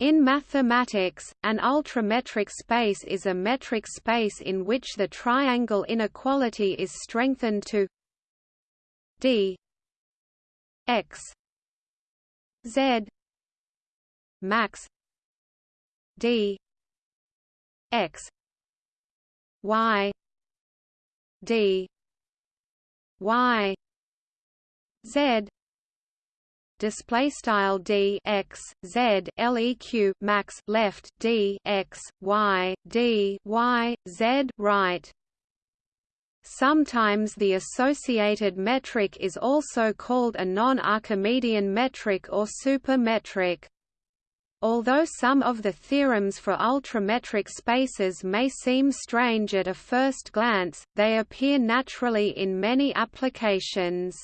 In mathematics, an ultrametric space is a metric space in which the triangle inequality is strengthened to d x z max d x y d y z display style d x z leq max left d x y d y z right. Sometimes the associated metric is also called a non-Archimedean metric or supermetric. Although some of the theorems for ultrametric spaces may seem strange at a first glance, they appear naturally in many applications.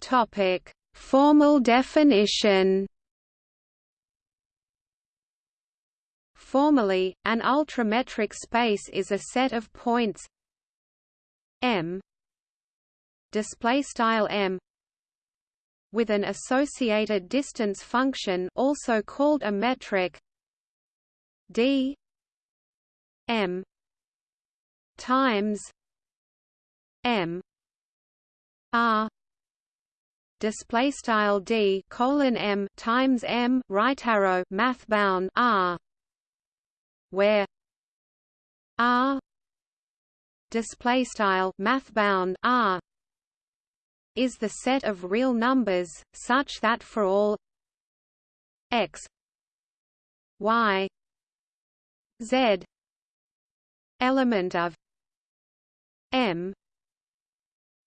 Topic: Formal definition. Formally, an ultrametric space is a set of points M display style M with an associated distance function also called a metric d m times m r display style d colon m times m right arrow math bound r where r display style math bound r is the set of real numbers such that for all x y z element of m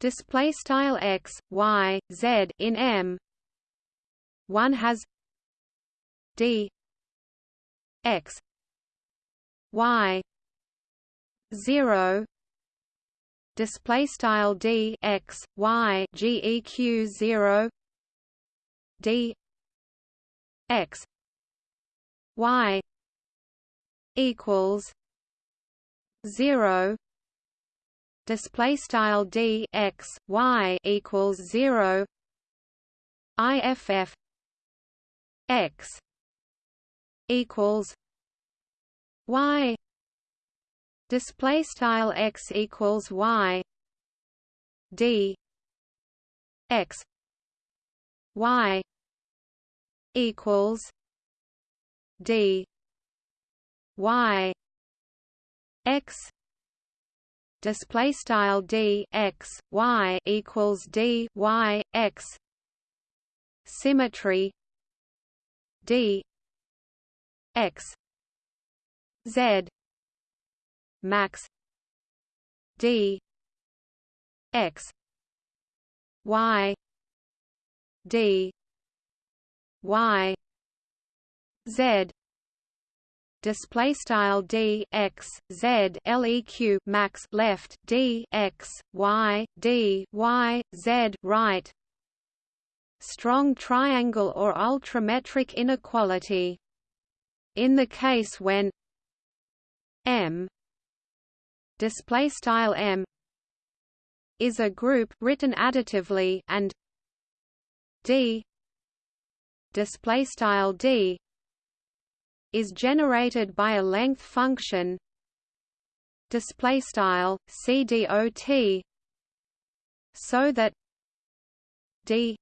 display style x y z in M. One has d x y 0 display style d x y geq 0 d x y equals 0 display style d x y equals 0 iff x equals y display style x equals y d x y equals d y x display style d x y equals d y x. Symmetry. D x. Z. Max. D x. Y. D y. Z display style d x z leq max left d x y d y z right. Strong triangle or ultrametric inequality. In the case when m display style m is a group written additively and d display style d is generated by a length function display style cdot so that d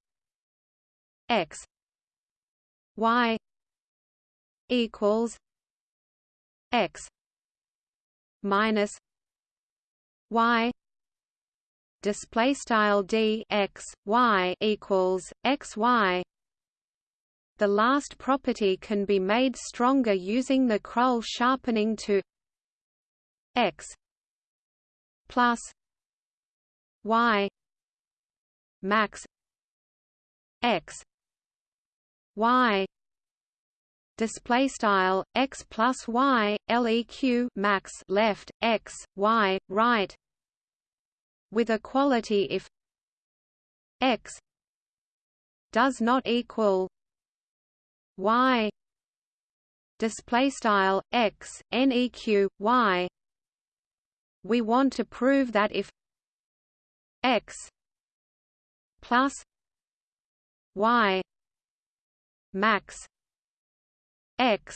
x y equals x minus y display style d x y equals x y the last property can be made stronger using the Krull sharpening to x plus y max x y display style x plus y leq max left x y right with equality if x does not equal y display style x neq y. We want to prove that if x plus y max x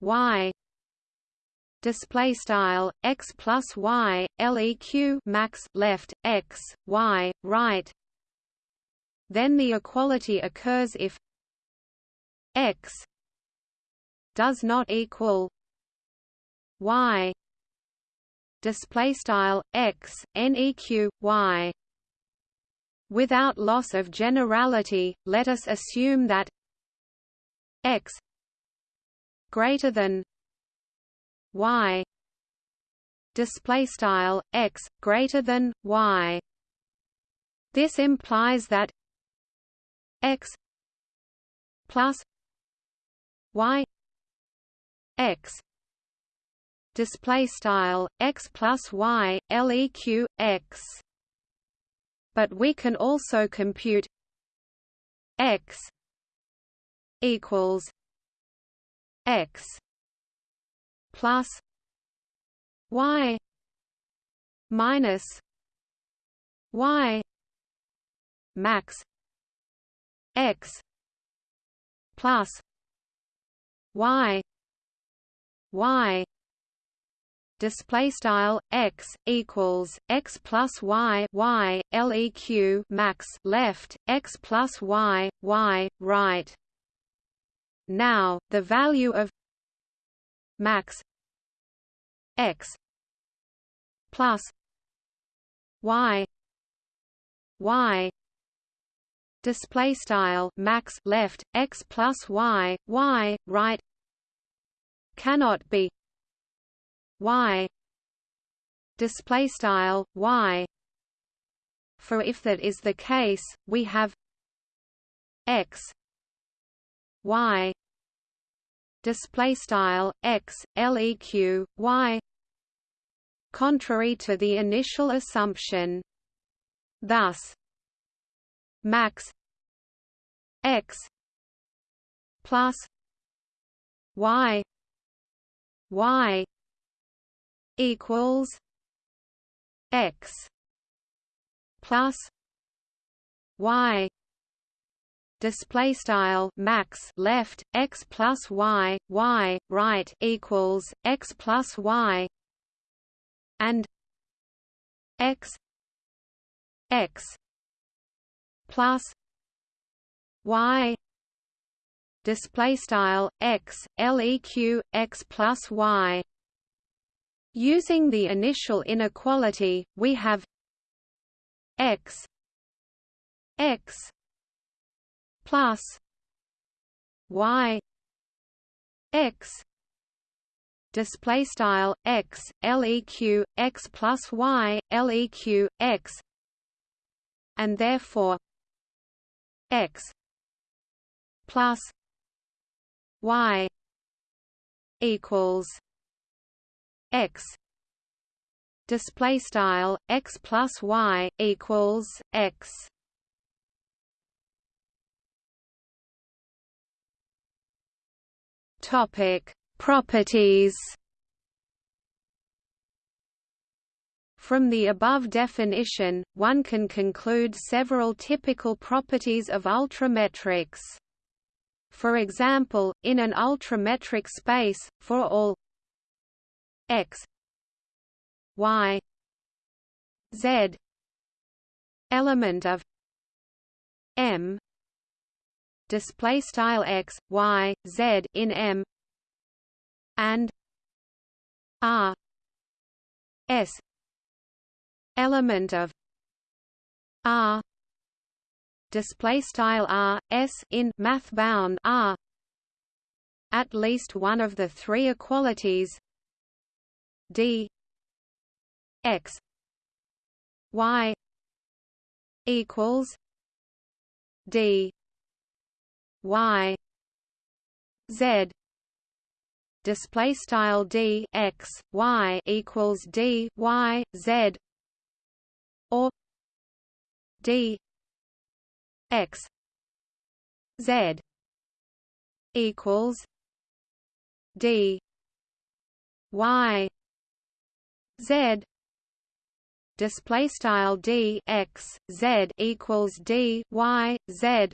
y display style x plus y leq max left x y right then the equality occurs if x does not equal y. Display style x neq y. Without loss of generality let us assume that x greater than y. Display style x greater than y. This implies that x plus y x display style x plus y leq x. But we can also compute x equals x plus y minus y max x plus y y display style x equals x plus y y leq max left x plus y y right. Now the value of max x plus y y display style max left x plus y y right cannot be y display style y. For if that is the case we have x y display style x leq y contrary to the initial assumption. Thus max x plus y y equals x plus y display style max left x plus y y right equals x plus y and x x plus y display style x leq x plus y. Using the initial inequality, we have x x plus y x display style x leq x plus y leq x and therefore x plus y equals x. Display style x plus y equals x. Topic properties. From the above definition, one can conclude several typical properties of ultrametrics. For example, in an ultrametric space, for all x y z element of m display style x y z in m and r s element of r display style r s in math bound r. At least one of the three equalities. D. X. Y. equals d. Y. Z. Display style d x y equals d y z. Or d x. Z. Equals d. Y. Z. Display style d x z equals d y z.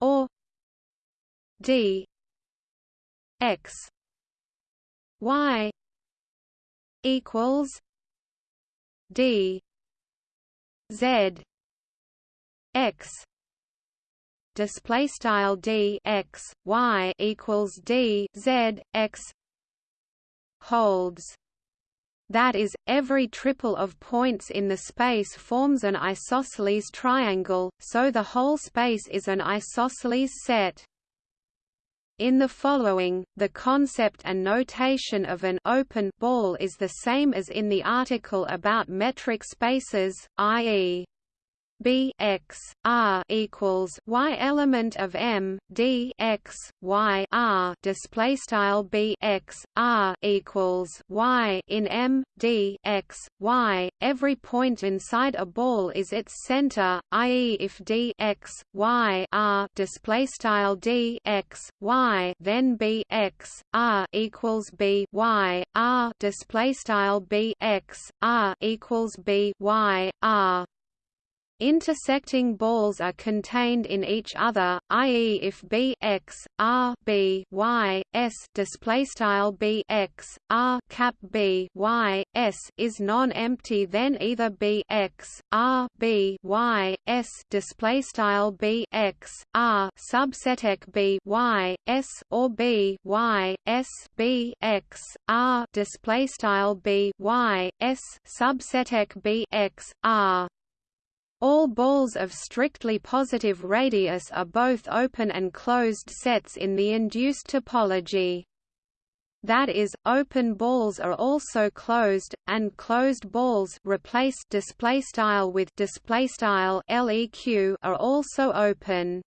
Or d. X. Y. Equals d. Z x display style d x y equals d z x holds that is, every triple of points in the space forms an isosceles triangle, so the whole space is an isosceles set. In the following, the concept and notation of an open ball is the same as in the article about metric spaces, i.e. B x r equals y element of M D x y r display style B x r equals y in M D x y. Every point inside a ball is its center, i.e., if D x y r display style D x y, then B x r equals B y r display style B x r equals B y r. Intersecting balls are contained in each other, i.e., if B x r B y s display style B x r cap B y s is non-empty, then either B x r B y s display style B x r subseteq B y s or B y s B x r display style B y s subseteq B x r all balls of strictly positive radius are both open and closed sets in the induced topology. That is, open balls are also closed, and closed balls replace display style with display style leq are also open.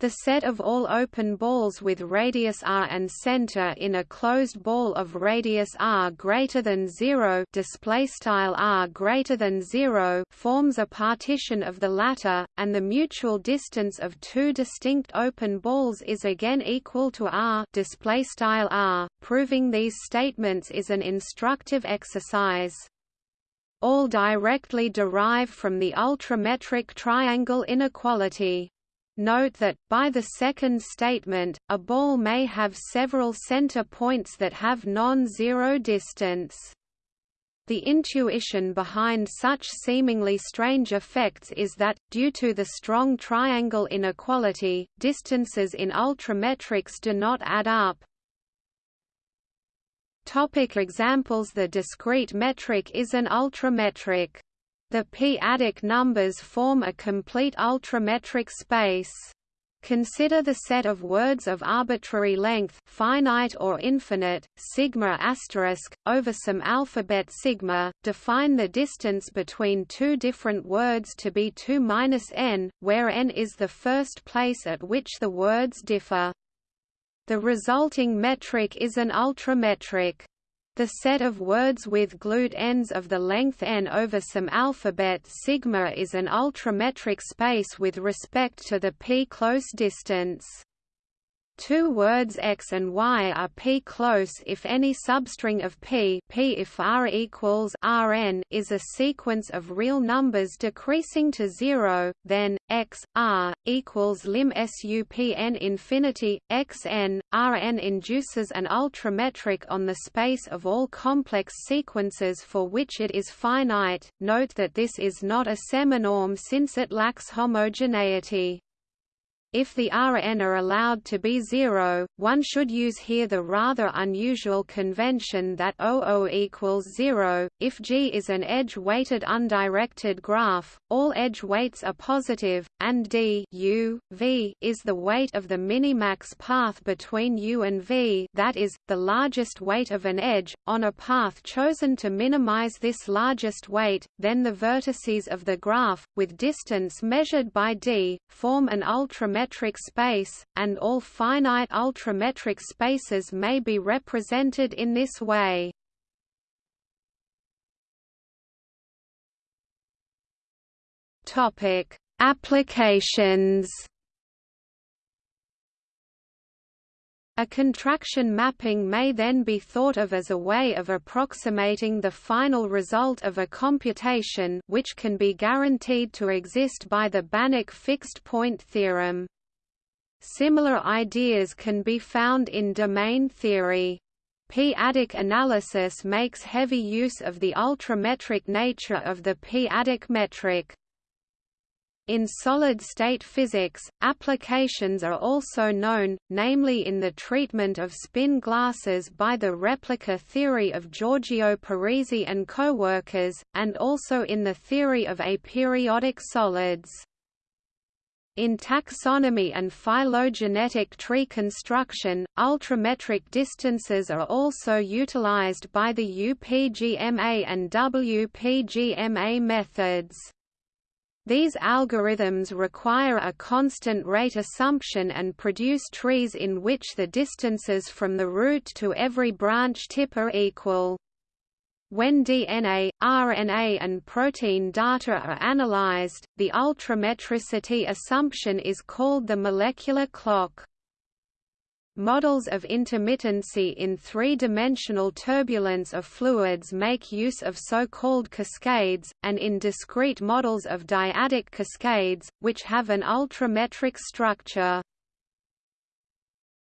The set of all open balls with radius r and center in a closed ball of radius r greater than 0 display style r greater than 0 forms a partition of the latter and the mutual distance of two distinct open balls is again equal to r display style r proving these statements is an instructive exercise. All directly derive from the ultrametric triangle inequality Note that, by the second statement, a ball may have several center points that have non-zero distance. The intuition behind such seemingly strange effects is that, due to the strong triangle inequality, distances in ultrametrics do not add up. Topic examples The discrete metric is an ultrametric. The p-adic numbers form a complete ultrametric space. Consider the set of words of arbitrary length finite or infinite, sigma asterisk, over some alphabet sigma, define the distance between two different words to be 2 minus n, where n is the first place at which the words differ. The resulting metric is an ultrametric. The set of words with glued ends of the length n over some alphabet sigma is an ultrametric space with respect to the p-close distance. Two words x and y are p-close if any substring of p, p if r equals rn is a sequence of real numbers decreasing to zero, then x r equals lim supn infinity xn rn induces an ultrametric on the space of all complex sequences for which it is finite. Note that this is not a seminorm since it lacks homogeneity. If the Rn are allowed to be zero, one should use here the rather unusual convention that OO equals zero. If G is an edge-weighted undirected graph, all edge weights are positive, and D U, v is the weight of the minimax path between U and V that is, the largest weight of an edge, on a path chosen to minimize this largest weight, then the vertices of the graph, with distance measured by D, form an ultrametric space, and all finite ultrametric spaces may be represented in this way. Applications. A contraction mapping may then be thought of as a way of approximating the final result of a computation which can be guaranteed to exist by the Banach fixed point theorem. Similar ideas can be found in domain theory. P-adic analysis makes heavy use of the ultrametric nature of the p-adic metric. In solid-state physics, applications are also known, namely in the treatment of spin glasses by the replica theory of Giorgio Parisi and co-workers, and also in the theory of aperiodic solids. In taxonomy and phylogenetic tree construction, ultrametric distances are also utilized by the UPGMA and WPGMA methods. These algorithms require a constant rate assumption and produce trees in which the distances from the root to every branch tip are equal. When DNA, RNA and protein data are analyzed, the ultrametricity assumption is called the molecular clock. Models of intermittency in three-dimensional turbulence of fluids make use of so-called cascades, and in discrete models of dyadic cascades, which have an ultrametric structure.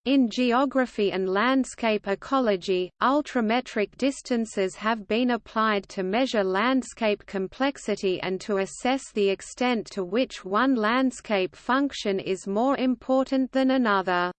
In geography and landscape ecology, ultrametric distances have been applied to measure landscape complexity and to assess the extent to which one landscape function is more important than another.